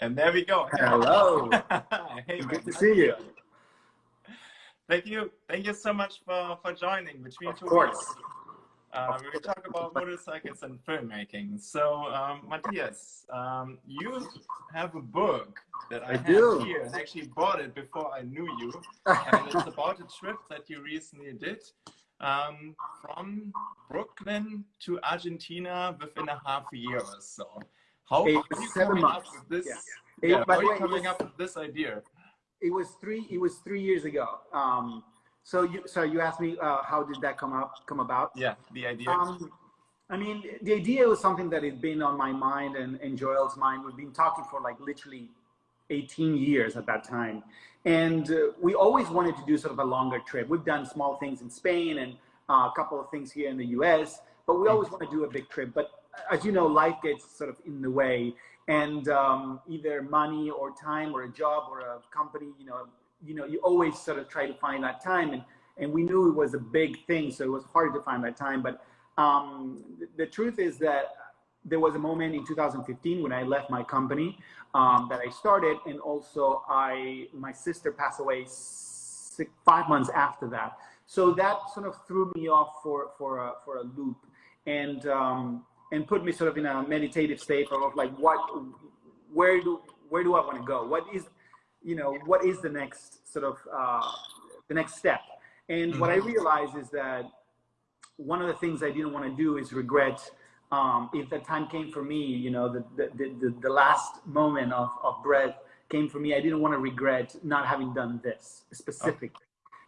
And there we go. Hello. hey, Good to see you. Thank you. Thank you so much for, for joining between Of two course. Uh, we talk about motorcycles and filmmaking. So, um, Matthias, um, you have a book that I, I have do. here and actually bought it before I knew you. and it's about a trip that you recently did um, from Brooklyn to Argentina within a half a year or so. How Eight- are you seven coming months. up with this? Yeah. Yeah, Eight- how are you coming was- up with this idea? It was three. It was three years ago. Um, so you, so you asked me uh, how did that come up, come about? Yeah, the idea. Um, I mean, the idea was something that had been on my mind and, and Joel's mind. We've been talking for like literally 18 years at that time. And uh, we always wanted to do sort of a longer trip. We've done small things in Spain and uh, a couple of things here in the US, but we always want to do a big trip. But as you know, life gets sort of in the way. And um, either money or time or a job or a company, you know, you know, you always sort of try to find that time. And, and we knew it was a big thing, so it was hard to find that time. But um, the, the truth is that there was a moment in 2015 when I left my company um, that I started, and also I my sister passed away six, five months after that. So that sort of threw me off for for a, for a loop, and um, and put me sort of in a meditative state of like what where do where do I want to go? What is you know what is the next sort of uh, the next step? And what I realized is that one of the things I didn't want to do is regret um, if the time came for me, you know, the, the, the, the last moment of, of breath came for me, I didn't want to regret not having done this specifically.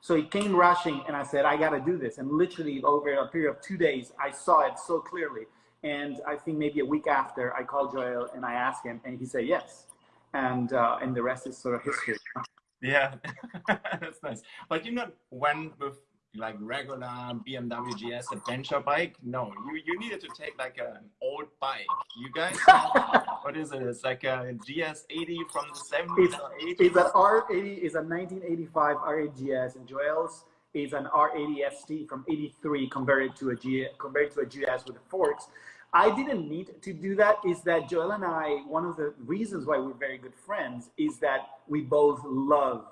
So it came rushing and I said, I got to do this. And literally over a period of two days, I saw it so clearly. And I think maybe a week after I called Joel and I asked him and he said, yes. And, uh, and the rest is sort of history. Yeah, that's nice. But you not went with like regular BMW GS adventure bike. No, you you needed to take like an old bike. You guys, what is it? It's like a GS 80 from the 70s It's, or 80s. it's an R80 It's a 1985 R80GS and Joel's is an R80 ST from 83 converted to a G converted to a GS with the forks. I didn't need to do that. Is that Joel and I? One of the reasons why we're very good friends is that we both love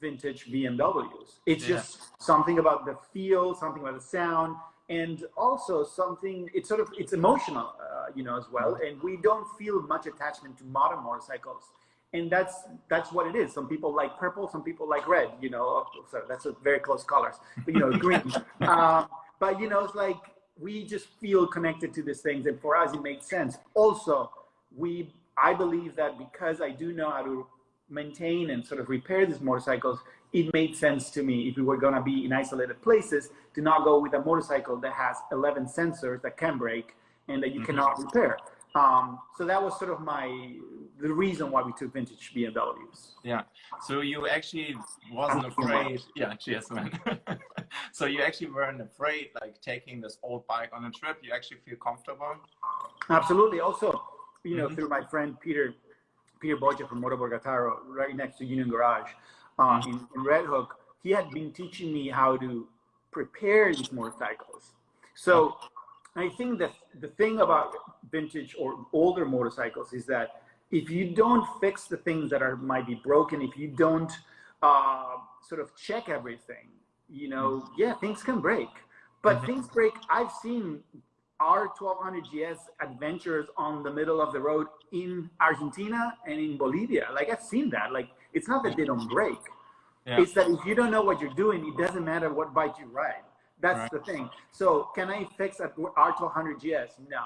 vintage BMWs. It's Yeah. just something about the feel, something about the sound, and also something. It's sort of it's emotional, uh, you know, as well. And we don't feel much attachment to modern motorcycles, and that's that's what it is. Some people like purple, some people like red. You know, so that's a very close colors. But you know, green. um, but you know, it's like we just feel connected to these things, and for us, it makes sense. Also, we I believe that because I do know how to maintain and sort of repair these motorcycles, it made sense to me if we were going to be in isolated places to not go with a motorcycle that has 11 sensors that can break and that you cannot repair. Um, so that was sort of my the reason why we took vintage BMWs. Yeah. So you actually wasn't Thank you so afraid. Yeah, cheers, man. so you actually weren't afraid, like taking this old bike on a trip. You actually feel comfortable. Absolutely. Also, you know, Mhm. through my friend Peter, Peter Boggia from Motor Borgotaro, right next to Union Garage uh, in, in Red Hook, he had been teaching me how to prepare these motorcycles. So I think that the thing about vintage or older motorcycles is that if you don't fix the things that are might be broken, if you don't uh, sort of check everything, you know, yeah, things can break. But Mhm. things break. I've seen R1200 GS adventures on the middle of the road in Argentina and in Bolivia. Like I've seen that. Like it's not that they don't break. Yeah. It's that if you don't know what you're doing, it doesn't matter what bike you ride. That's Right. the thing. So can I fix a R1200 GS? No.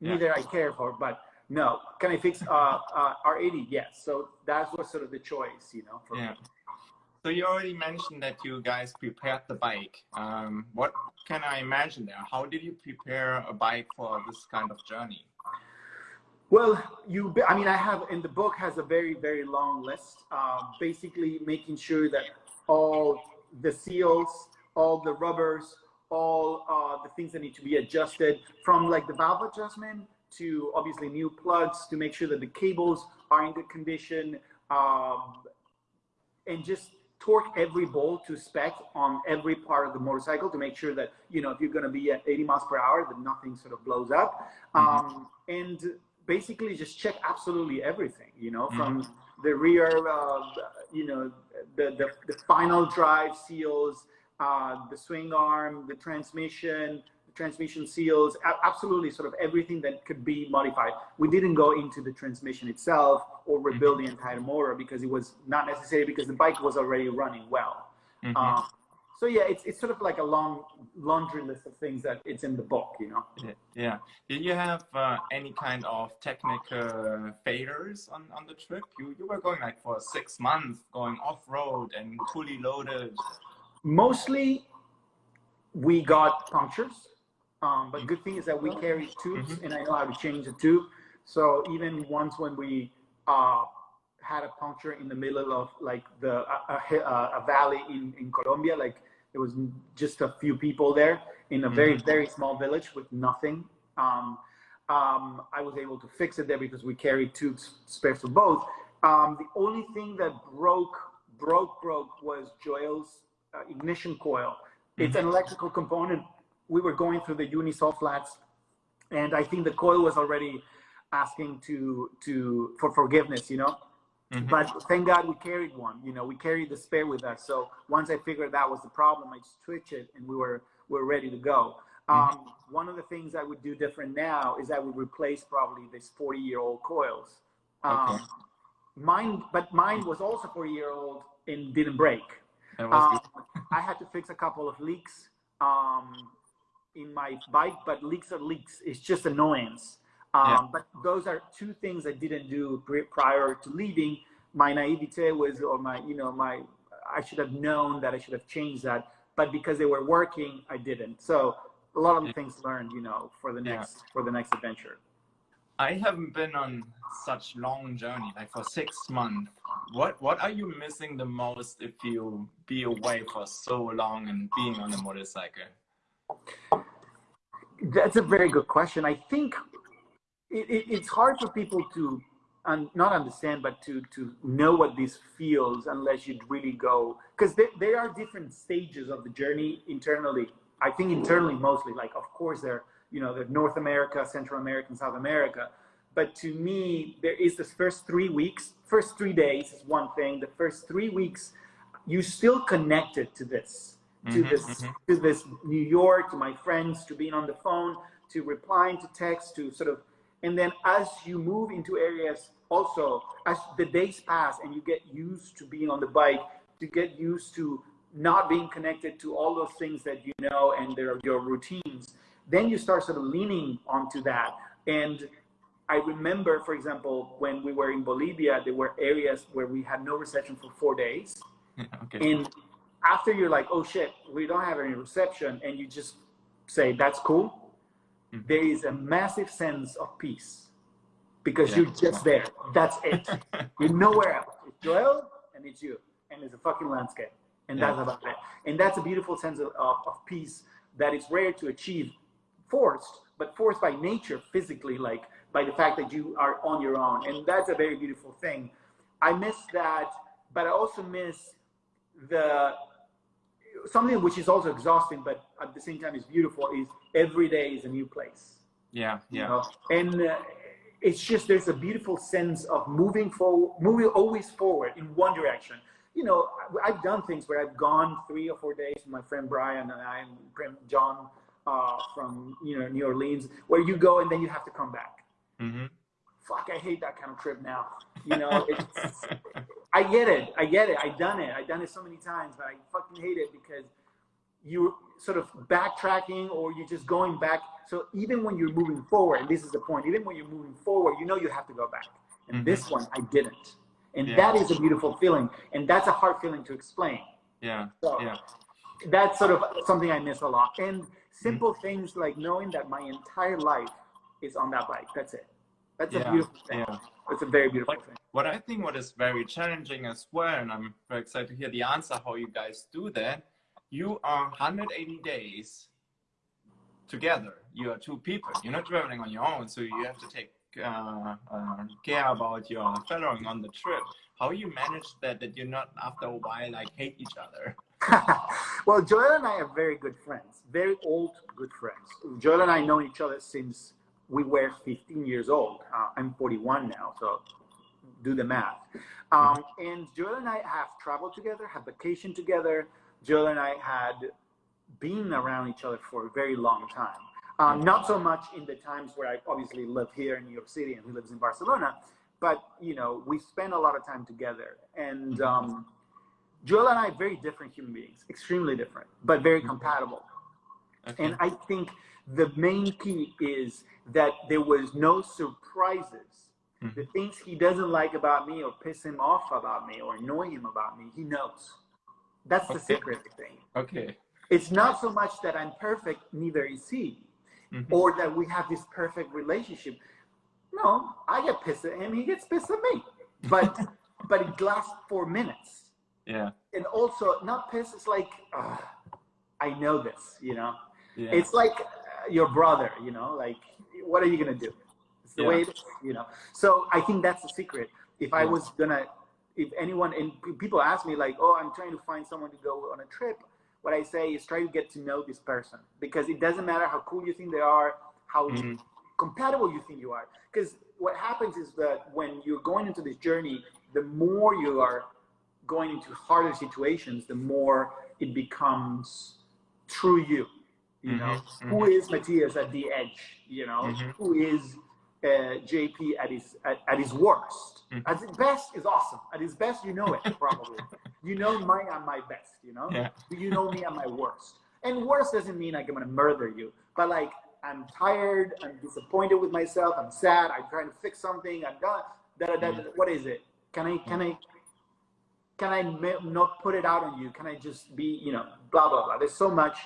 Yeah. Neither I care for, but no. Can I fix uh, uh, R80? Yes. So that was sort of the choice, you know. For Yeah. Me. So you already mentioned that you guys prepared the bike. Um, what can I imagine there? How did you prepare a bike for this kind of journey? Well, you, I mean, I have, in the book has a very, very long list, uh, basically making sure that all the seals, all the rubbers, all uh, the things that need to be adjusted from like the valve adjustment to obviously new plugs to make sure that the cables are in good condition um, and just torque every bolt to spec on every part of the motorcycle to make sure that, you know, if you're going to be at 80 miles per hour, that nothing sort of blows up. Um, and basically just check absolutely everything, you know, from Mhm. the rear, uh, you know, the, the, the final drive seals, uh, the swing arm, the transmission, the transmission seals, absolutely sort of everything that could be modified. We didn't go into the transmission itself or rebuild the entire motor because it was not necessary because the bike was already running well. Mhm. Um, so yeah, it's, it's sort of like a long laundry list of things that it's in the book, you know? Yeah, yeah. Did you have uh, any kind of technical failures on, on the trip? You you were going like for six months, going off road and fully loaded. Mostly, we got punctures. Um, but good thing is that we carry tubes, and I know how to change the tube. So even once when we uh, had a puncture in the middle of like the a, a, a valley in in Colombia, like there was just a few people there in a very very small village with nothing. Um, um, I was able to fix it there because we carried tubes spares for both. Um, the only thing that broke broke broke was Joel's ignition coil. It's an electrical component. We were going through the Uyuni salt flats, and I think the coil was already asking to to for forgiveness, you know. Mhm. But thank God we carried one. You know, we carried the spare with us. So once I figured that was the problem, I switched it, and we were we were ready to go. Um, One of the things I would do different now is I would replace probably this 40 year old coils. Um, Okay. Mine, but mine was also 40 year old and didn't break. Um. I had to fix a couple of leaks um, in my bike, but leaks are leaks. It's just annoyance. Um, Yeah. But those are two things I didn't do prior to leaving. My naivete was, or my, you know, my, I should have known that I should have changed that. But because they were working, I didn't. So a lot of things learned, you know, for the Yeah. next for the next adventure. I haven't been on such long journey, like for six months. What what are you missing the most if you be away for so long and being on a motorcycle? That's a very good question. I think it, it, it's hard for people to un, not understand, but to to know what this feels unless you really go, because there, there are different stages of the journey internally. I think internally mostly, like of course there, you know, the North America, Central America, and South America. But to me, there is this first three weeks, first three days is one thing. The first three weeks, you still connected to this to Mhm, this mhm. to this New York, to my friends, to being on the phone, to replying to text, to sort of, and then as you move into areas, also as the days pass and you get used to being on the bike, to get used to not being connected to all those things that you know and they're your routines, then you start sort of leaning onto that. And I remember, for example, when we were in Bolivia, there were areas where we had no reception for four days okay. and after you're like, oh shit, we don't have any reception, and you just say that's cool, Mhm. there is a massive sense of peace because Yeah. you're just there. That's it. you're nowhere else. It's Joel and it's you, and it's a fucking landscape, and Yeah. that's about it. And that's a beautiful sense of, of, of peace that is rare to achieve, forced, but forced by nature physically, like by the fact that you are on your own, and that's a very beautiful thing. I miss that, but I also miss the something which is also exhausting, but at the same time is beautiful. Is every day is a new place. yeah, you yeah. know? and uh, it's just there's a beautiful sense of moving forward, moving always forward in one direction. You know, I've done things where I've gone three or four days with my friend Brian and I and friend John uh, from you know New Orleans, where you go and then you have to come back. hmm Fuck, I hate that kind of trip now. You know, it's, I get it. I get it. I've done it. I've done it so many times, but I fucking hate it because you're sort of backtracking or you're just going back. So even when you're moving forward, and this is the point, even when you're moving forward, you know you have to go back. And Mhm. this one, I didn't. And Yeah. that is a beautiful feeling. And that's a hard feeling to explain. Yeah, So yeah. that's sort of something I miss a lot. And simple Mm-hmm. things like knowing that my entire life is on that bike. That's it. That's a beautiful thing. yeah. It's a very beautiful Like- thing. What I think what is very challenging as well, and I'm very excited to hear the answer how you guys do that. You are 180 days together. You are two people. You're not traveling on your own, so you have to take uh, uh, care about your following on the trip. How you manage that? That you're not after a while like hate each other. well, Joel and I are very good friends, very old good friends. Joel and I know each other since we were 15 years old. Uh, I'm 41 now, so do the math. Um, and Joel and I have traveled together, have vacation together. Joel and I had been around each other for a very long time. Um, not so much in the times where I obviously live here in New York City and he lives in Barcelona, but you know we spend a lot of time together. And mm-hmm. um, Joel and I very different human beings, extremely different, but very mm-hmm. compatible. Okay. And I think the main key is that there was no surprises. Mm-hmm. The things he doesn't like about me or piss him off about me or annoy him about me, he knows. That's the okay. secret thing. Okay. It's not so much that I'm perfect, neither is he mm-hmm. or that we have this perfect relationship. No, I get pissed at him, he gets pissed at me. But but it lasts four minutes. Yeah. And also not pissed, it's like I know this, you know. Yeah. It's like uh, your brother, you know, like what are you gonna do? It's the yeah. way it is, you know. So I think that's the secret. If I was gonna if anyone and people ask me like, oh, I'm trying to find someone to go on a trip, what I say is try to get to know this person because it doesn't matter how cool you think they are, how mm-hmm. compatible you think you are. Because what happens is that when you're going into this journey, the more you are going into harder situations, the more it becomes true you. You mm-hmm. know, mm-hmm. Who is Matthias at the edge? You know, mm-hmm. who is uh, JP at his at, at his worst. Mm. At his best is awesome. At his best, you know it probably. you know my I'm my best. You know, yeah. you know me at my worst. And worst doesn't mean like I'm gonna murder you, but like I'm tired. I'm disappointed with myself. I'm sad. I'm trying to fix something. I'm done. Da, da, da, mm. What is it? Can I can I can I not put it out on you? Can I just be you know blah blah blah? There's so much.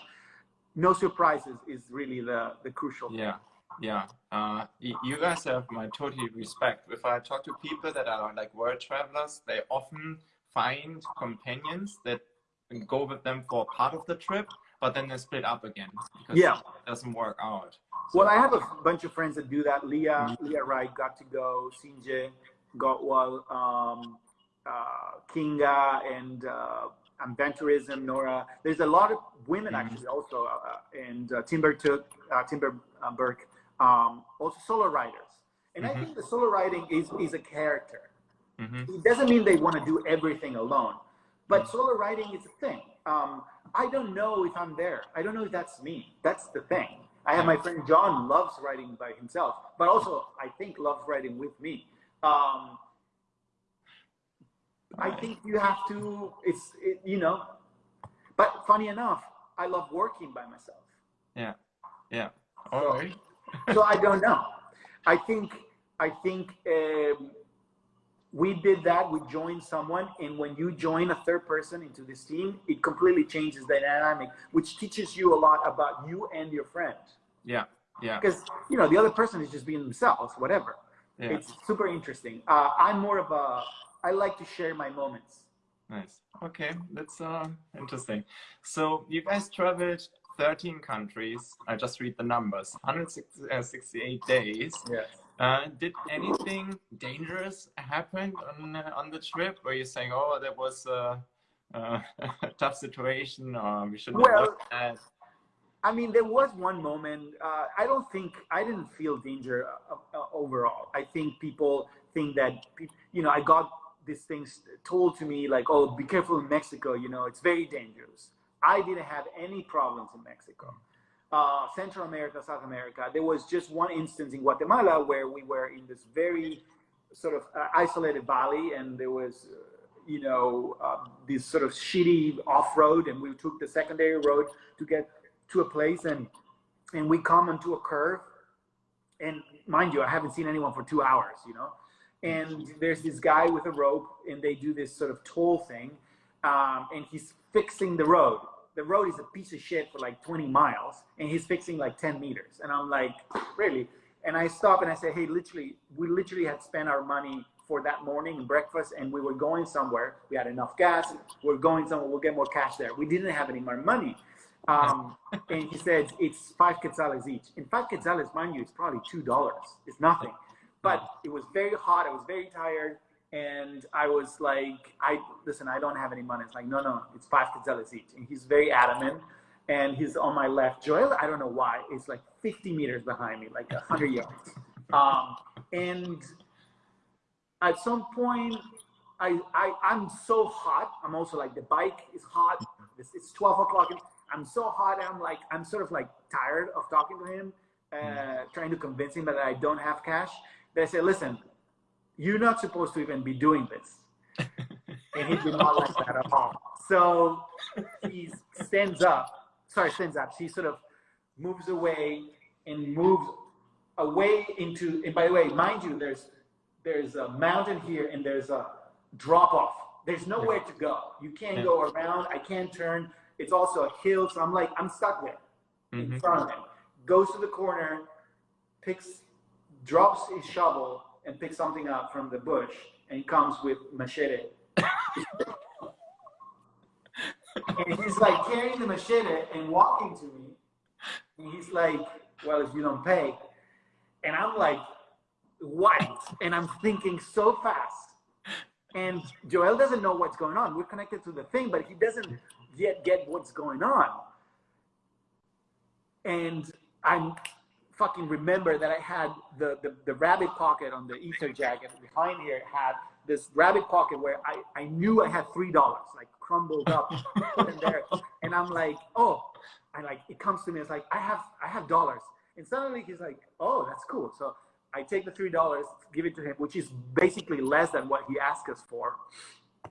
No surprises is really the the crucial. Yeah. Thing yeah uh, you guys have my total respect if i talk to people that are like world travelers they often find companions that go with them for part of the trip but then they split up again because yeah. it doesn't work out so, well i have a bunch of friends that do that leah mm -hmm. leah wright got to go sinje gotwal um, kinga and uh, Aventurism, Nora. There's a lot of women mm -hmm. actually also, uh, uh and uh, Timber took uh, Timber uh, Burke um, also solo writers. And mm-hmm. I think the solo writing is, is a character. Mm-hmm. It doesn't mean they want to do everything alone, but mm-hmm. solo riding is a thing. Um, I don't know if I'm there. I don't know if that's me. That's the thing. I have my friend John loves writing by himself, but also I think loves writing with me. Um, I think you have to. It's it, you know, but funny enough, I love working by myself. Yeah, yeah. All right so I don't know. I think I think um, we did that. We joined someone, and when you join a third person into this team, it completely changes the dynamic, which teaches you a lot about you and your friend. Yeah, yeah. Because you know the other person is just being themselves, whatever. Yeah. It's super interesting. Uh, I'm more of a. I like to share my moments. Nice. Okay, that's uh, interesting. So you guys traveled 13 countries. I just read the numbers. 168 days. Yes. Uh, did anything dangerous happen on uh, on the trip? Where you're saying, "Oh, that was a, a tough situation," or we should well, at? I mean, there was one moment. Uh, I don't think I didn't feel danger uh, uh, overall. I think people think that you know I got these things told to me like, "Oh, be careful in Mexico." You know, it's very dangerous. I didn't have any problems in Mexico. Uh, Central America, South America, there was just one instance in Guatemala where we were in this very sort of uh, isolated valley and there was, uh, you know, uh, this sort of shitty off-road and we took the secondary road to get to a place and, and we come onto a curve and mind you, I haven't seen anyone for two hours, you know, and there's this guy with a rope and they do this sort of toll thing um, and he's fixing the road the road is a piece of shit for like 20 miles and he's fixing like 10 meters. And I'm like, really? And I stop and I say, hey, literally, we literally had spent our money for that morning and breakfast and we were going somewhere. We had enough gas. We're going somewhere. We'll get more cash there. We didn't have any more money. Um, and he said, it's five quetzales each. In five quetzales, mind you, it's probably $2. It's nothing. But it was very hot. I was very tired. And I was like, I listen, I don't have any money. It's like, no, no, it's five quetzales each. And he's very adamant. and he's on my left. Joel, I don't know why, is like 50 meters behind me, like 100 yards. Um, and at some point, I, I, I'm so hot. I'm also like, the bike is hot. It's, it's 12 o'clock. I'm so hot. I'm like, I'm sort of like tired of talking to him, uh, trying to convince him that I don't have cash. They say, listen, you're not supposed to even be doing this. and he did not like that at all. So he stands up, sorry, stands up. He sort of moves away and moves away into, and by the way, mind you, there's there's a mountain here and there's a drop off. There's nowhere to go. You can't go around. I can't turn. It's also a hill. So I'm like, I'm stuck there in mm-hmm. front of him. Goes to the corner, picks, drops his shovel and picks something up from the bush and comes with machete. and he's like carrying the machete and walking to me. And he's like, well, if you don't pay. And I'm like, what? And I'm thinking so fast. And Joel doesn't know what's going on. We're connected to the thing, but he doesn't yet get what's going on. And I'm fucking remember that I had the, the, the rabbit pocket on the Aether jacket behind here had this rabbit pocket where I, I knew I had three dollars like crumbled up in there. And I'm like oh I like it comes to me it's like I have I have dollars. And suddenly he's like oh that's cool. So I take the three dollars give it to him which is basically less than what he asked us for.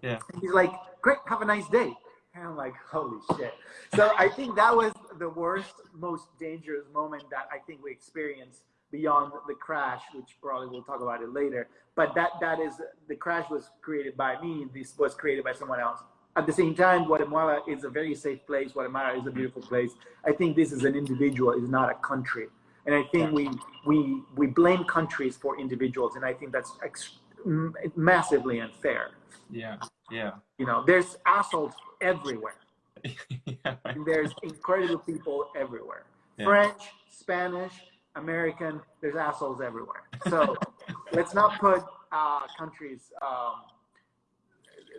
Yeah. And he's like great have a nice day. And I'm like, holy shit. So I think that was the worst, most dangerous moment that I think we experienced beyond the crash, which probably we'll talk about it later. But that that is the crash was created by me. This was created by someone else. At the same time, Guatemala is a very safe place. Guatemala is a beautiful place. I think this is an individual, is not a country. And I think we we we blame countries for individuals, and I think that's massively unfair. Yeah, yeah. You know, there's assholes everywhere. Yeah. There's incredible people everywhere. Yeah. French, Spanish, American, there's assholes everywhere. So let's not put uh, countries um,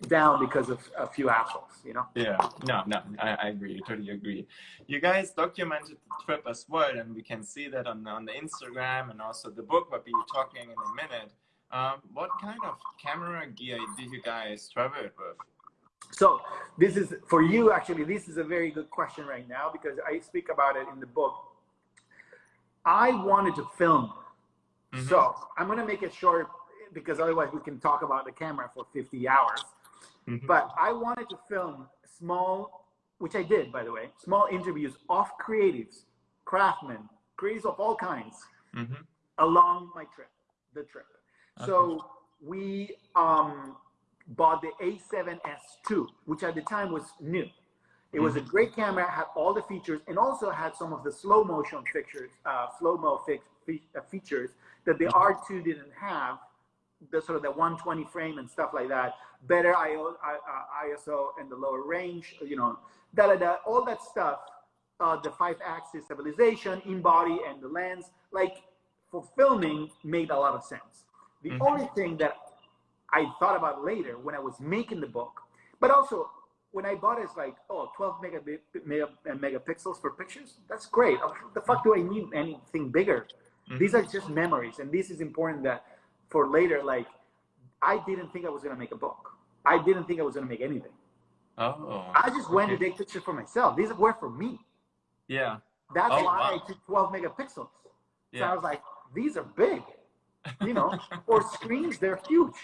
down because of a few assholes, you know? Yeah, no, no, I, I agree, totally agree. You guys documented the trip as well, and we can see that on, on the Instagram and also the book, but we'll be talking in a minute. Um, what kind of camera gear did you guys travel with? So this is for you, actually, this is a very good question right now because I speak about it in the book. I wanted to film. Mm -hmm. So I'm going to make it short because otherwise we can talk about the camera for 50 hours. Mm -hmm. But I wanted to film small, which I did, by the way, small interviews of creatives, craftsmen, creatives of all kinds mm -hmm. along my trip, the trip. Okay. So we um, bought the A7S II, which at the time was new. It was a mm-hmm. great camera, had all the features, and also had some of the slow motion features, uh, slow mo fe uh, features that the mm-hmm. R2 didn't have. The sort of the 120 frame and stuff like that. Better IO, uh, ISO and the lower range, you know, da da da, all that stuff. Uh, the five-axis stabilization in body and the lens, like for filming, made a lot of sense. The mm -hmm. only thing that I thought about later when I was making the book. But also, when I bought it, it's like, oh, 12 mega, mega, megapixels for pictures? That's great. The fuck do I need anything bigger? Mm -hmm. These are just memories. And this is important that for later, like, I didn't think I was going to make a book. I didn't think I was going to make anything. Oh. I just went okay. to take pictures for myself. These were for me. Yeah. That's oh, why wow. I took 12 megapixels. Yeah. So I was like, these are big. You know, for screens, they're huge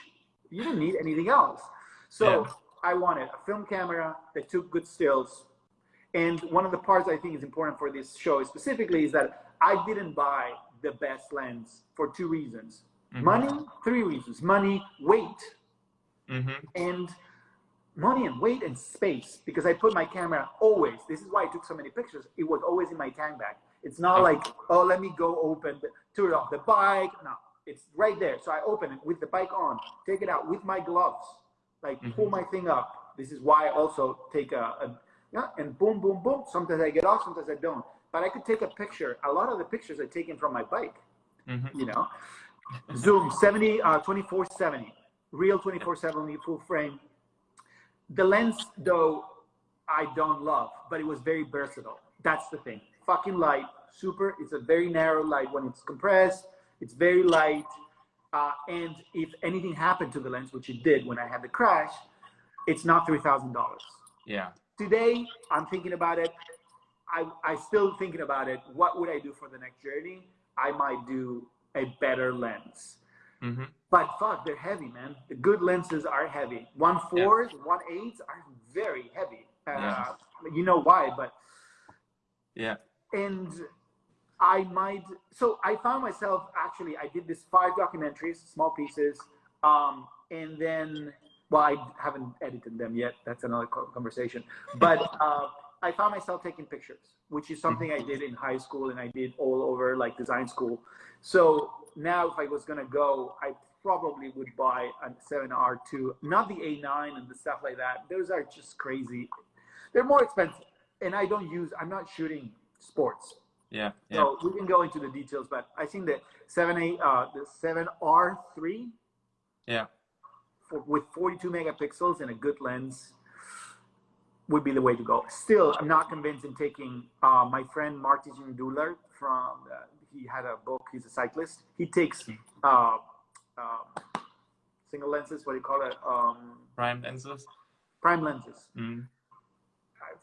you don't need anything else. So yeah. I wanted a film camera that took good stills. And one of the parts I think is important for this show specifically is that I didn't buy the best lens for two reasons. Mm -hmm. Money, three reasons. Money, weight, mm -hmm. and money and weight and space because I put my camera always. This is why I took so many pictures. It was always in my tank bag. It's not like, oh, let me go open, turn off the bike. No, it's right there. So I open it with the bike on, take it out with my gloves, like mm -hmm. pull my thing up. This is why I also take a, a yeah, and boom, boom, boom. Sometimes I get off, sometimes I don't. But I could take a picture. A lot of the pictures are taken from my bike, mm -hmm. you know. Zoom 70, uh, 2470, real 2470 full frame. The lens, though, I don't love, but it was very versatile. That's the thing. Fucking light, super. It's a very narrow light when it's compressed. It's very light. Uh, and if anything happened to the lens, which it did when I had the crash, it's not three thousand dollars. Yeah. Today, I'm thinking about it. I I still thinking about it. What would I do for the next journey? I might do a better lens. Mm-hmm. But fuck, they're heavy, man. The good lenses are heavy. One fours, yeah. one eights are very heavy. Uh, yeah. You know why, but yeah. And I might. So I found myself actually. I did this five documentaries, small pieces, um, and then well, I haven't edited them yet. That's another conversation. But uh, I found myself taking pictures, which is something I did in high school and I did all over like design school. So now, if I was gonna go, I probably would buy a 7R2, not the A9 and the stuff like that. Those are just crazy. They're more expensive, and I don't use. I'm not shooting sports. Yeah. yeah. So we can go into the details, but I think that 7A, uh, the 7R3. Yeah. For, with 42 megapixels and a good lens would be the way to go. Still, I'm not convinced in taking uh, my friend Martin Duller from, uh, he had a book, he's a cyclist. He takes uh, uh, single lenses, what do you call it? Um, prime lenses. Prime lenses. Mm.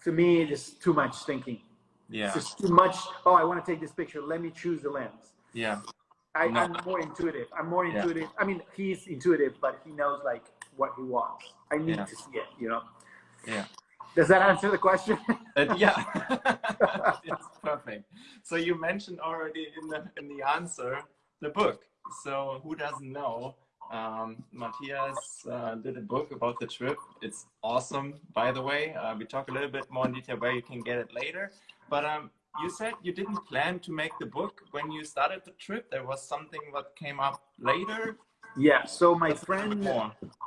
to me, it's too much thinking. Yeah. It's too much. Oh, I want to take this picture. Let me choose the lens. Yeah. I, no. I'm more intuitive. I'm more intuitive. Yeah. I mean, he's intuitive, but he knows like what he wants. I need yeah. to see it, you know? Yeah. Does that answer the question? uh, yeah, it's perfect. So you mentioned already in the in the answer the book. So who doesn't know? Um, Matthias uh, did a book about the trip. It's awesome, by the way. Uh, we talk a little bit more in detail where you can get it later. But um, you said you didn't plan to make the book when you started the trip. There was something that came up later. Yeah. So my friend,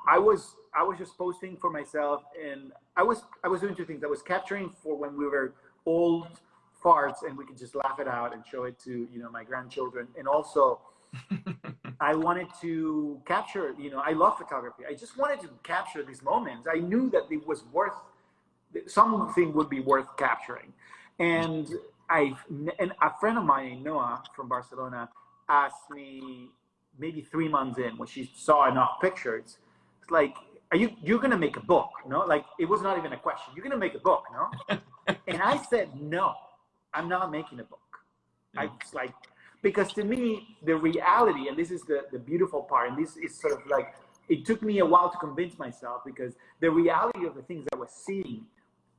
I was I was just posting for myself, and I was I was doing two things. I was capturing for when we were old farts, and we could just laugh it out and show it to you know my grandchildren, and also. I wanted to capture, you know, I love photography. I just wanted to capture these moments. I knew that it was worth, something would be worth capturing. And I, and a friend of mine, Noah from Barcelona, asked me maybe three months in when she saw enough pictures. It's like, are you you're gonna make a book? No, like it was not even a question. You're gonna make a book, no? and I said no, I'm not making a book. I was like because to me the reality, and this is the the beautiful part, and this is sort of like it took me a while to convince myself because the reality of the things I was seeing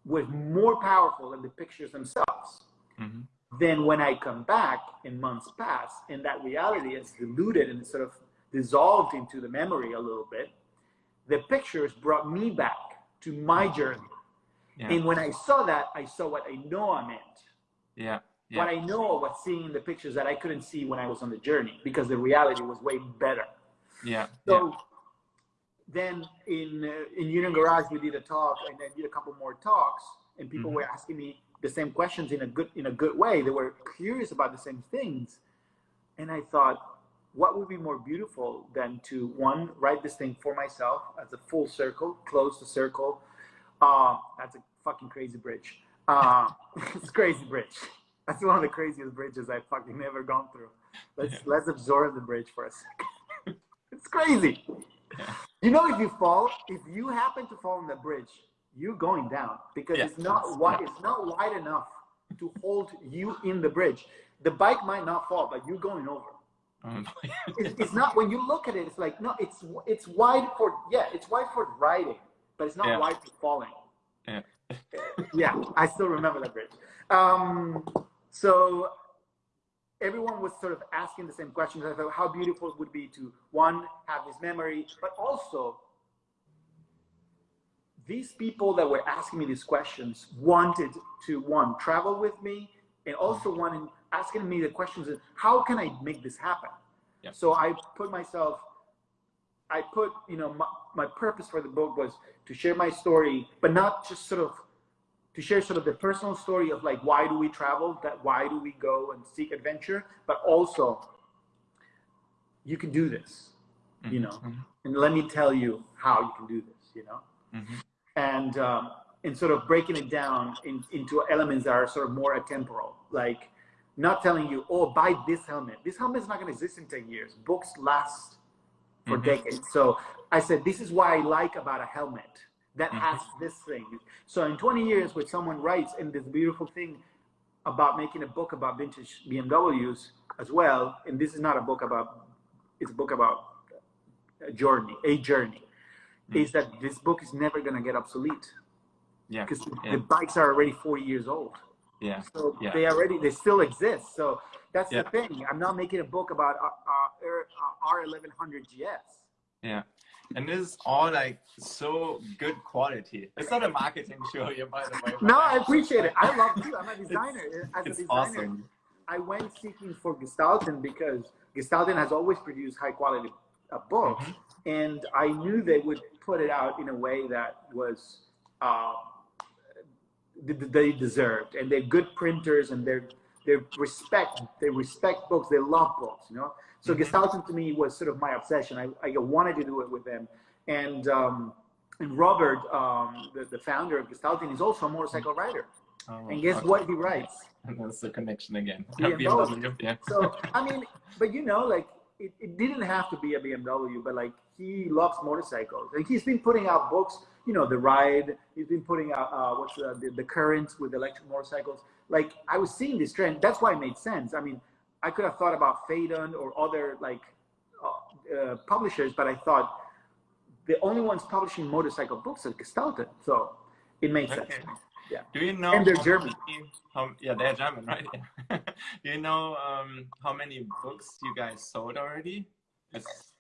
was more powerful than the pictures themselves. Mm-hmm. Then when I come back and months pass and that reality is diluted and sort of dissolved into the memory a little bit, the pictures brought me back to my journey. Yeah. And when I saw that, I saw what I know I meant. Yeah. yeah. What I know was seeing the pictures that I couldn't see when I was on the journey because the reality was way better. Yeah. So yeah. Then in uh, in Union Garage we did a talk and then did a couple more talks and people mm-hmm. were asking me the same questions in a good in a good way. They were curious about the same things, and I thought, what would be more beautiful than to one write this thing for myself as a full circle, close the circle. Uh, that's a fucking crazy bridge. Uh, it's crazy bridge. That's one of the craziest bridges I've fucking ever gone through. Let's yeah. let's absorb the bridge for a second. it's crazy. You know, if you fall, if you happen to fall on the bridge, you're going down because yeah. it's not wide. It's not wide enough to hold you in the bridge. The bike might not fall, but you're going over. Um, it's, it's, not when you look at it. It's like no, it's it's wide for yeah, it's wide for riding, but it's not yeah. wide for falling. Yeah. yeah, I still remember that bridge. Um, so everyone was sort of asking the same questions. I thought how beautiful it would be to one have this memory, but also these people that were asking me these questions wanted to one travel with me and also mm. wanted asking me the questions of how can I make this happen? Yep. So I put myself, I put, you know, my, my purpose for the book was to share my story, but not just sort of to share sort of the personal story of like why do we travel, that why do we go and seek adventure, but also you can do this, you know, mm-hmm. and let me tell you how you can do this, you know. Mm-hmm. And um, and sort of breaking it down in, into elements that are sort of more atemporal, like not telling you, oh, buy this helmet. This helmet is not going to exist in 10 years. Books last for mm-hmm. decades. So I said, this is why I like about a helmet that mm-hmm. has this thing. So in 20 years, when someone writes in this beautiful thing about making a book about vintage BMWs as well, and this is not a book about, it's a book about a journey, a journey, mm-hmm. is that this book is never going to get obsolete. Yeah. Because yeah. the bikes are already 40 years old. Yeah. So yeah. they already, they still exist. So that's yeah. the thing. I'm not making a book about uh, uh, R1100 GS. Yeah. And this is all like so good quality. It's not a marketing show here, by the way. No, I appreciate it. I love you. I'm a designer. As it's a designer, awesome. I went seeking for Gestalten because Gestalten has always produced high quality uh, books, Mm-hmm. and I knew they would put it out in a way that was uh, th- they deserved, and they're good printers, and they're they respect they respect books, they love books, you know. So Mhm. Gestalten to me was sort of my obsession. I, I wanted to do it with them, and um, and Robert, um, the, the founder of Gestalten, is also a motorcycle rider. Oh, And guess okay. what he writes? And that's the connection again. BMW. BMW, yeah. So I mean, but you know, like it, it didn't have to be a BMW, but like he loves motorcycles, and he's been putting out books. You know, the ride. He's been putting out uh, what's the, the the current with electric motorcycles. Like I was seeing this trend. That's why it made sense. I mean, I could have thought about Phaidon or other like uh, uh, publishers, but I thought the only ones publishing motorcycle books are Gestalten. So it made sense. Yeah. Do you know? And they're German. many- how, yeah, they're German, right? Yeah. Do you know um, how many books you guys sold already? It's,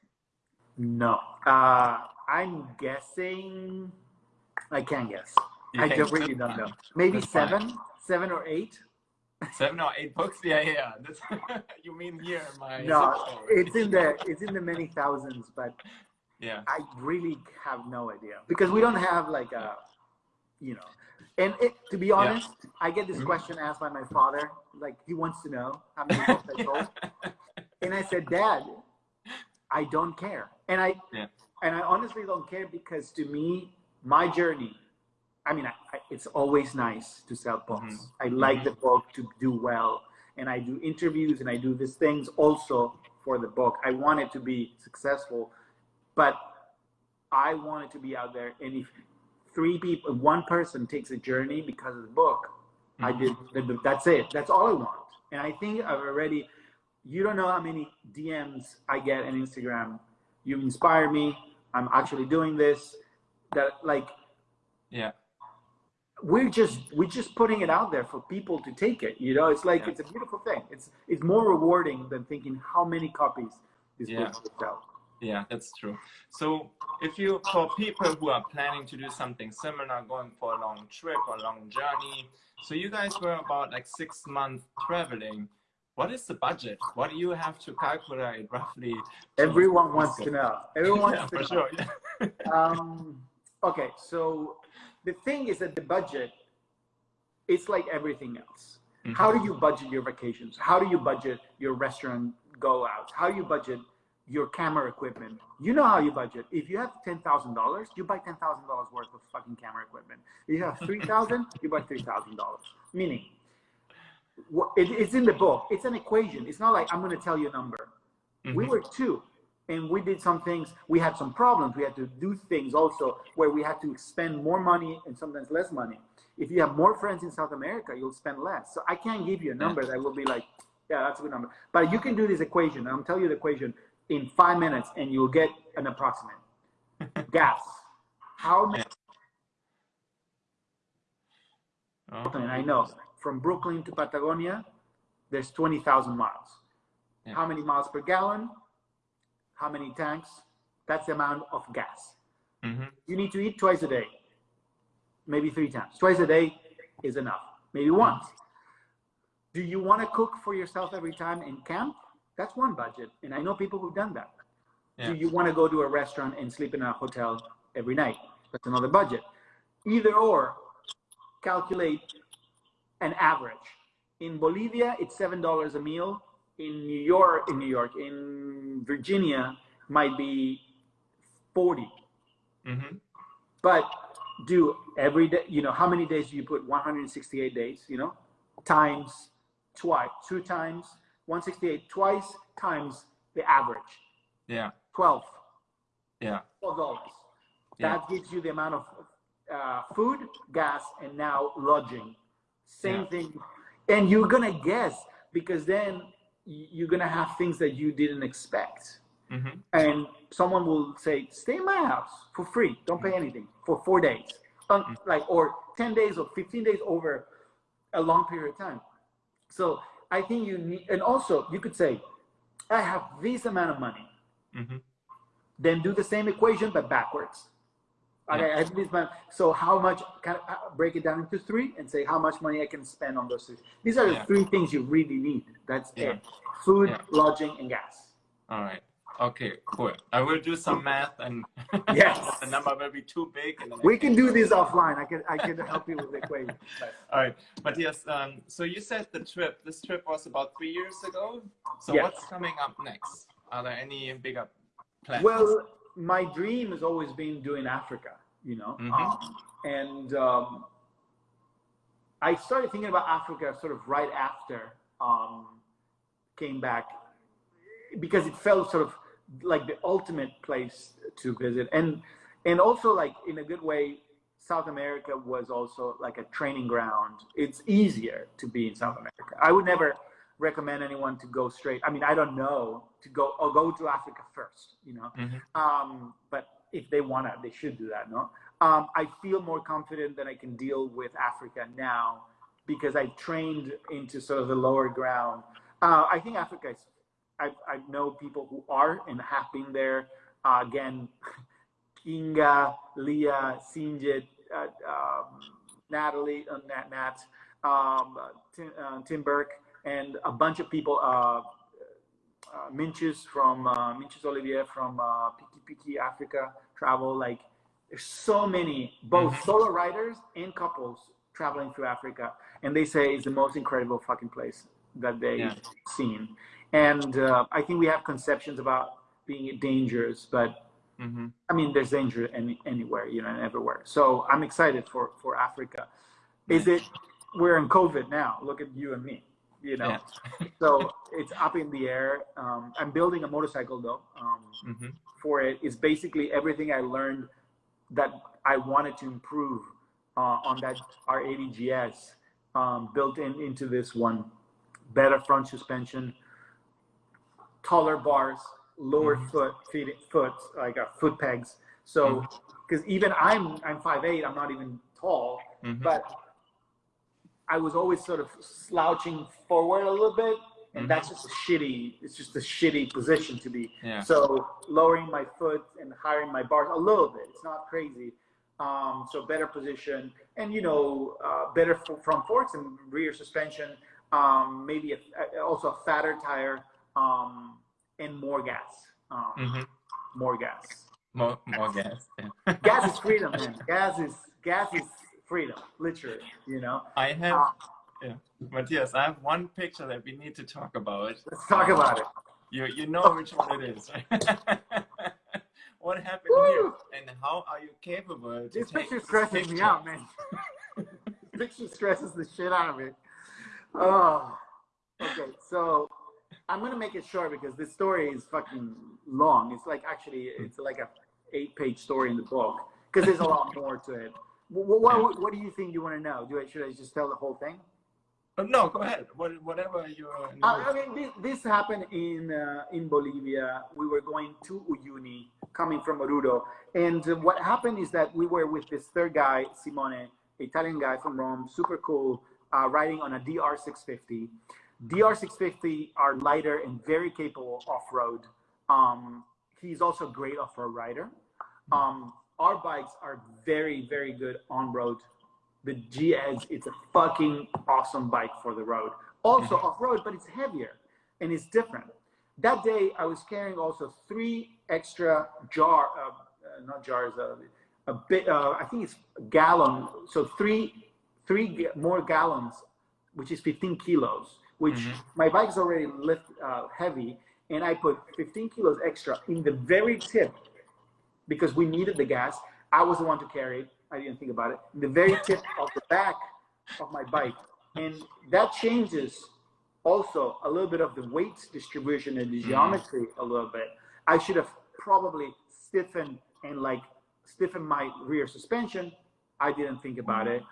No, uh, I'm guessing. I can't guess. you I don't really don't know. Maybe That's fine. seven, seven or eight. Seven or eight books? Yeah, yeah. yeah. That's, you mean here, my No, it's in the it's in the many thousands, but Yeah. I really have no idea because we don't have like a, you know, and it, to be honest, I get this Mhm. question asked by my father. Like he wants to know how many books I sold, and I said, Dad, I don't care, and I Yeah. and I honestly don't care because to me, my journey. I mean, I, I, it's always nice to sell books. Mhm. I like Mhm. the book to do well, and I do interviews and I do these things also for the book. I want it to be successful, but I want it to be out there. And if three people, one person takes a journey because of the book, I Mhm. did. th- th- That's it. That's all I want. And I think I've already. You don't know how many DMs I get on Instagram. You inspire me. I'm actually doing this. That like Yeah. we're just we're just putting it out there for people to take it. You know, it's like Yeah. it's a beautiful thing. It's it's more rewarding than thinking how many copies this Yeah. book will sell. Yeah, that's true. So if you, for people who are planning to do something similar, going for a long trip or long journey, so you guys were about like six months traveling. What is the budget? What do you have to calculate roughly? Everyone wants to know. Everyone Yeah, wants to for know. sure. um, okay, so the thing is that the budget, it's like everything else. Mhm. How do you budget your vacations? How do you budget your restaurant go outs? How do you budget your camera equipment? You know how you budget. If you have ten thousand dollars, you buy ten thousand dollars worth of fucking camera equipment. If you have three thousand, you buy three thousand dollars. Meaning, it's in the book. It's an equation. It's not like I'm going to tell you a number. We Mhm. were two and we did some things. We had some problems. We had to do things also where we had to spend more money and sometimes less money. If you have more friends in south america you'll spend less. So i can't give you a number that will be like yeah that's a good number. But you can do this equation. I'll tell you the equation in five minutes and you'll get an approximate. Gas. How many? Oh, i know from brooklyn to patagonia there's 20000 miles Yeah. how many miles per gallon how many tanks that's the amount of gas mhm. you need to eat twice a day, maybe three times. Twice a day is enough, maybe once. Do you want to cook for yourself every time in camp? That's one budget. And I know people who've done that. Yeah. Do you want to go to a restaurant and sleep in a hotel every night? That's another budget. Either or, calculate an average. In Bolivia, it's seven dollars a meal. In New York, in New York, in Virginia, might be forty. Mhm. But do every day, you know, how many days do you put 168 days, you know, times twice, two times 168 twice times the average. Yeah. 12. Yeah. $12. Yeah. That gives you the amount of uh, food, gas, and now lodging. Same Yeah. thing. And you're going to guess because then you're going to have things that you didn't expect. Mm-hmm. And someone will say, stay in my house for free. Don't pay anything for four days. Um, like, or 10 days or 15 days over a long period of time. So I think you need, and also you could say, I have this amount of money. Mm-hmm. Then do the same equation, but backwards. Okay, Yeah. I have this. So how much, can I uh, break it down into three and say how much money I can spend on those three. These are the Yeah. three things you really need. That's Yeah. it. Food, lodging, and gas. All right. Okay, cool. I will do some math and Yes. the number will be too big. We can do this offline. I can I can help you with the equation. But- All right, Matthias. Um, so you said the trip. This trip was about three years ago. So Yes. what's coming up next? Are there any bigger plans? Well, my dream has always been doing Africa, you know, Mhm. um, and um, I started thinking about Africa sort of right after um, came back because it felt sort of like the ultimate place to visit, and and also like in a good way, South America was also like a training ground. It's easier to be in South America. I would never recommend anyone to go straight. I mean, I don't know to go or go to Africa first, you know. Mhm. Um, but if they wanna, they should do that. No, um, I feel more confident that I can deal with Africa now because I trained into sort of the lower ground. Uh, I think Africa is. I, I know people who are and have been there. Uh, again, Kinga, Leah, Sinjit, uh, um, Natalie, uh, Nat, Nat um, Tim, uh, Tim Burke, and a bunch of people. Uh, uh, Minches from uh, Minches Olivier from uh, Piki Piki Africa travel. Like there's so many both Mhm. solo riders and couples traveling through Africa, and they say it's the most incredible fucking place that they've Yeah. seen. And uh, I think we have conceptions about being dangerous, but mm-hmm. I mean, there's danger any, anywhere, you know, and everywhere. So I'm excited for for Africa. Is it? We're in COVID now. Look at you and me. You know, Yeah. so it's up in the air. Um, I'm building a motorcycle though. Um, hmm for it is basically everything I learned that I wanted to improve uh, on that R80 GS um, built in into this one. Better front suspension, taller bars, lower Mhm. foot feet foot like uh, foot pegs. So because even I'm I'm 5'8", I'm not even tall, hmm but I was always sort of slouching forward a little bit, and Mhm. that's just a shitty. It's just a shitty position to be. Yeah. So lowering my foot and hiring my bars a little bit. It's not crazy. Um, so better position and you know uh, better front forks and rear suspension. Um, maybe a, also a fatter tire um, and more gas. Um, hmm More gas. More, more gas. Yeah. Gas is freedom, man. Gas is gas is freedom, literally. You know. I have, Uh, yeah, Matthias. I have one picture that we need to talk about. Let's talk about it. You you know which one it is. what happened here, Woo! and how are you capable? This picture this stresses me picture? out, man. this picture stresses the shit out of me. Oh, okay. So I'm gonna make it short because this story is fucking long. It's like actually, it's like a eight-page story in the book because there's a lot more to it. What, what, what do you think you want to know? Do I should I just tell the whole thing? Oh, no, go ahead. What, whatever you know. Uh, I mean, this, this happened in uh, in Bolivia. We were going to Uyuni, coming from Oruro, and uh, what happened is that we were with this third guy, Simone, Italian guy from Rome, super cool, uh, riding on a DR650. DR650 are lighter and very capable off-road. Um, he's also a great off-road rider. Um, our bikes are very, very good on-road the GS, it's a fucking awesome bike for the road. Also off road, but it's heavier and it's different. That day, I was carrying also three extra jar, uh, uh, not jars, uh, a bit. Uh, I think it's a gallon. So three, three more gallons, which is 15 kilos. Which Mhm. my bike is already lift uh, heavy, and I put 15 kilos extra in the very tip because we needed the gas. I was the one to carry it. I didn't think about it. The very tip of the back of my bike, and that changes also a little bit of the weight distribution and the mm-hmm. geometry a little bit. I should have probably stiffened and like stiffened my rear suspension. I didn't think about it.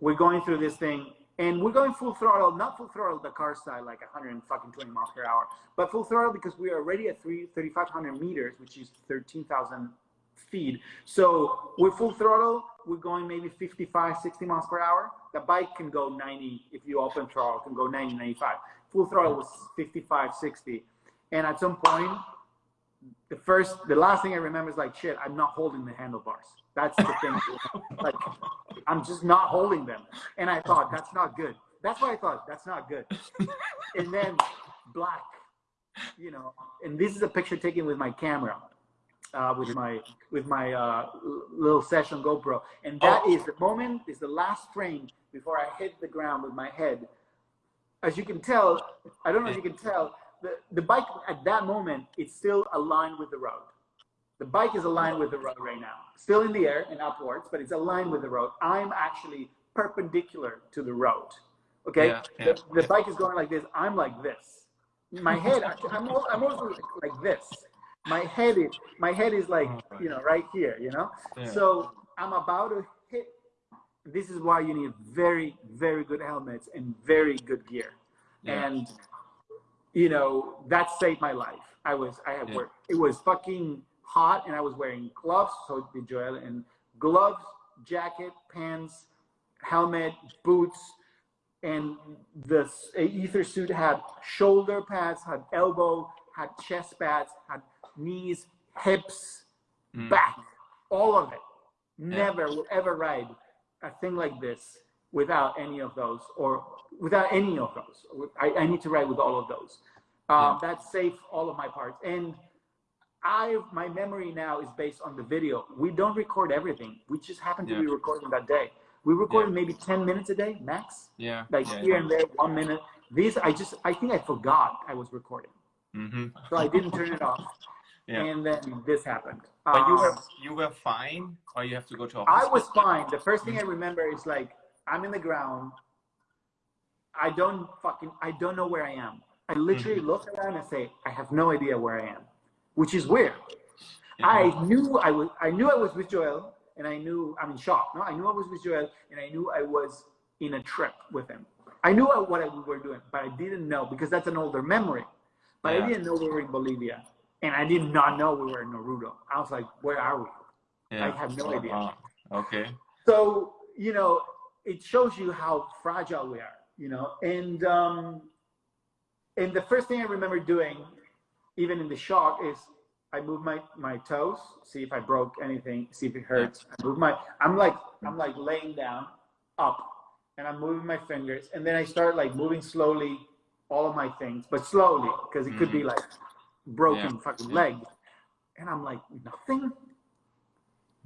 We're going through this thing and we're going full throttle, not full throttle the car side, like 120 miles per hour, but full throttle because we are already at 3,500 meters, which is 13,000 feet. So we're full throttle, we're going maybe 55, 60 miles per hour. The bike can go 90, if you open throttle, can go 90, 95. Full throttle was 55, 60. And at some point, the first, the last thing I remember is like, shit, I'm not holding the handlebars. That's the thing. like, I'm just not holding them. And I thought, that's not good. That's what I thought. That's not good. and then black, you know, and this is a picture taken with my camera, uh, with my with my uh, little session GoPro, and that oh. is the moment, is the last frame before I hit the ground with my head. As you can tell, I don't know if you can tell, the, the bike at that moment, it's still aligned with the road. The bike is aligned with the road right now, still in the air and upwards, but it's aligned with the road. I'm actually perpendicular to the road. Okay, yeah, yeah, the, the bike is going like this. I'm like this. My head, I'm, I'm also like this. My head is, my head is like, you know, right here. You know, yeah. so I'm about to hit. This is why you need very, very good helmets and very good gear. And you know that saved my life. I was, I had work. It was fucking hot and I was wearing gloves, so did Joel, and gloves, jacket, pants, helmet, boots, and the Aether suit had shoulder pads, had elbow, had chest pads, had knees, hips, mm. back, all of it. Never yeah. will ever ride a thing like this without any of those or without any of those. I, I need to ride with all of those. Um, yeah. That saved all of my parts. And I my memory now is based on the video. We don't record everything. We just happen to yeah. be recording that day. We recorded maybe 10 minutes a day max. Yeah. Like here and there, one minute. These I just I think I forgot I was recording. Mm-hmm. So I didn't turn it off. Yeah. And then this happened. But um, you were you were fine, or you have to go to? I was fine. The first thing I remember is like I'm in the ground. I don't fucking I don't know where I am. I literally mm-hmm. look around and say I have no idea where I am which is weird. I knew I was I knew I was with Joel and I knew I'm in shock. No, I knew I was with Joel and I knew I was in a trip with him. I knew what we were doing, but I didn't know because that's an older memory. But yeah. I didn't know we were in Bolivia, and I did not know we were in Oruro. I was like, "Where are we?" Yeah. I have no idea. Uh, okay. So you know, it shows you how fragile we are. You know, and um, and the first thing I remember doing even in the shock is I move my my toes, see if I broke anything, see if it hurts. I move my I'm like I'm like laying down up and I'm moving my fingers and then I start like moving slowly all of my things, but slowly because it could be mm-hmm. like broken yeah. fucking yeah. leg. And I'm like nothing.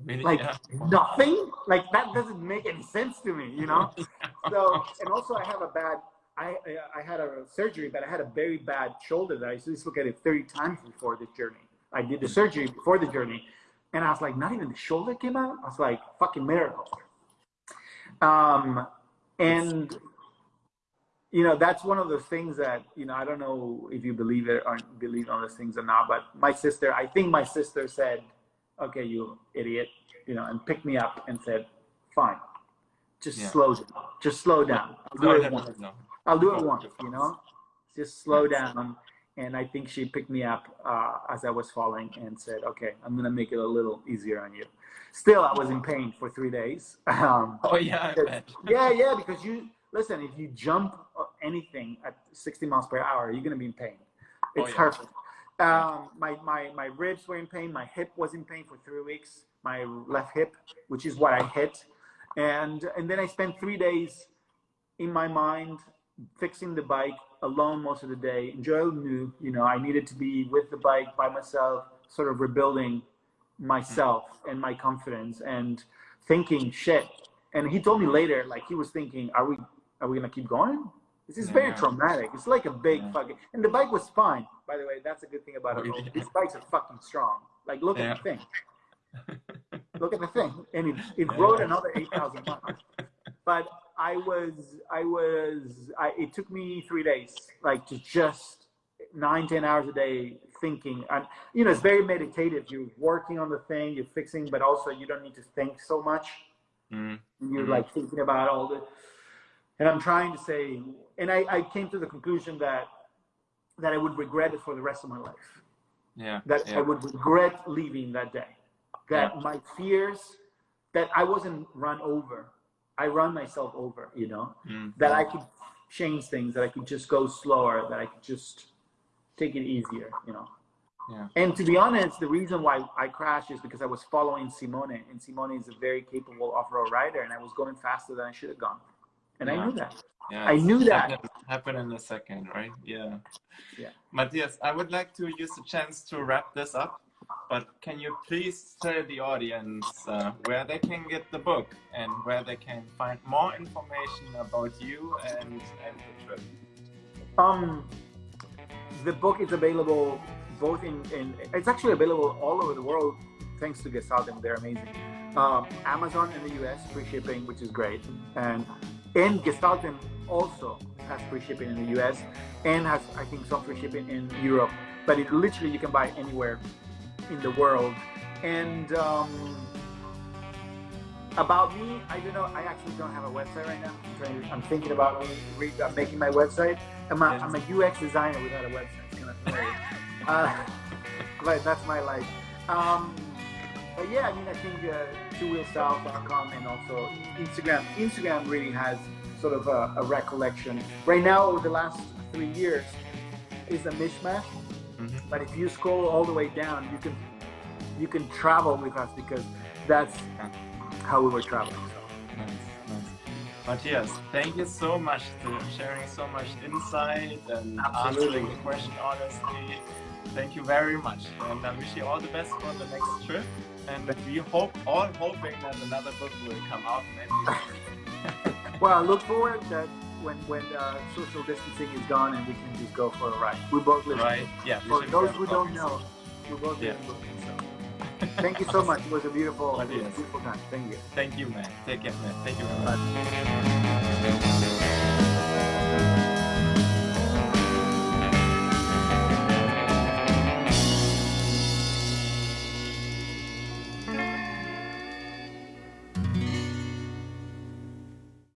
Really? Like yeah. nothing? Like that doesn't make any sense to me, you know? so and also I have a bad I, I had a surgery, but I had a very bad shoulder that I used to look at it 30 times before this journey. I did the surgery before the journey, and I was like, not even the shoulder came out. I was like, fucking miracle. Um, and you know, that's one of those things that you know. I don't know if you believe it or believe on those things or not, but my sister, I think my sister said, "Okay, you idiot," you know, and picked me up and said, "Fine, just yeah. slow down. Just slow down. I'll do no, it once. No. I'll do it once, you know, just slow down. And I think she picked me up uh, as I was falling and said, okay, I'm going to make it a little easier on you. Still, I was in pain for three days. Um, oh, yeah. yeah, yeah, because you, listen, if you jump anything at 60 miles per hour, you're going to be in pain. Oh, it's oh, yeah. Um, my, my, my ribs were in pain. My hip was in pain for three weeks. My left hip, which is what I hit. And, and then I spent three days in my mind fixing the bike alone most of the day. And Joel knew, you know, I needed to be with the bike by myself, sort of rebuilding myself and my confidence and thinking shit. And he told me later, like he was thinking, are we are we gonna keep going? This is yeah. very traumatic. It's like a big yeah. fucking and the bike was fine, by the way. That's a good thing about it. These bikes are fucking strong. Like look at the thing. look at the thing, and it, it rode another eight thousand miles. But I was, I was, I, it took me three days, like to just nine, ten hours a day thinking. And you know, it's very meditative. You're working on the thing, you're fixing, but also you don't need to think so much. Mm. You're Mhm. like thinking about all the. And I'm trying to say, and I, I came to the conclusion that that I would regret it for the rest of my life Yeah. that yeah. I would regret leaving that day. That my fears, that I wasn't run over. I run myself over, you know, Mm. that I could change things, that I could just go slower, that I could just take it easier, you know. Yeah. And to be honest, the reason why I crashed is because I was following Simone, and Simone is a very capable off-road rider, and I was going faster than I should have gone, and I knew that. Yeah, I knew that. Happen, happen in a second, right? Yeah. Yeah. Matthias, I would like to use the chance to wrap this up, but can you please tell the audience uh, where they can get the book and where they can find more information about you and, and the trip? Um, the book is available both in, in it's actually available all over the world thanks to Gestalten. They're amazing. Um, Amazon in the US, free shipping, which is great. And and Gestalten also has free shipping in the US and has, I think, some free shipping in Europe. But it literally you can buy anywhere in the world. And um, about me, I don't know. I actually don't have a website right now. I'm, trying, I'm thinking about me re, uh, making my website. I'm a, I'm a UX designer without a website. It's kind of uh, but that's my life. Um, but yeah, I mean, I think uh, twowheelsouth.com and also Instagram. Instagram really has sort of a, a recollection. Right now, over the last three years, is a mishmash. Mhm. But if you scroll all the way down, you can you can travel with us because that's how we were traveling. So. Nice, nice. Matthias, thank you so much for sharing so much insight and Absolutely. answering the question honestly. Thank you very much. And I wish you all the best for the next trip. And we hope, all hoping that another book will come out. Well, I look forward that when when uh, social distancing is gone and we can just go for a ride. We both live. in right? Yeah. For those who don't know, we both live Yeah. in Brooklyn. So thank you so much. It was a beautiful, beautiful time. Thank you. Thank you, man. Take care, man. Thank you very much.